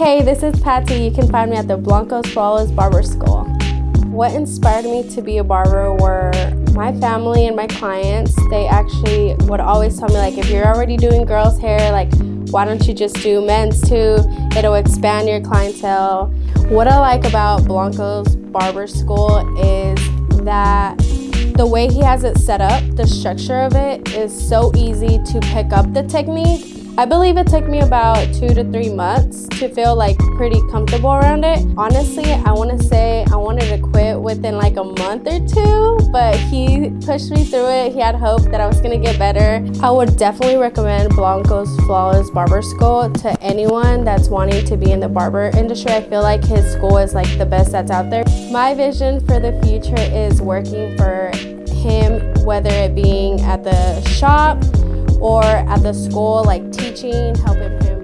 Hey, this is Patsy. You can find me at the Blancos Flawless Barber School. What inspired me to be a barber were my family and my clients. They actually would always tell me like, if you're already doing girls' hair, like, why don't you just do men's too? It'll expand your clientele. What I like about Blancos Barber School is that the way he has it set up, the structure of it is so easy to pick up the technique I believe it took me about two to three months to feel like pretty comfortable around it. Honestly, I want to say I wanted to quit within like a month or two, but he pushed me through it. He had hope that I was going to get better. I would definitely recommend Blancos Flawless Barber School to anyone that's wanting to be in the barber industry. I feel like his school is like the best that's out there. My vision for the future is working for him, whether it being at the shop or at the school, like teaching, helping him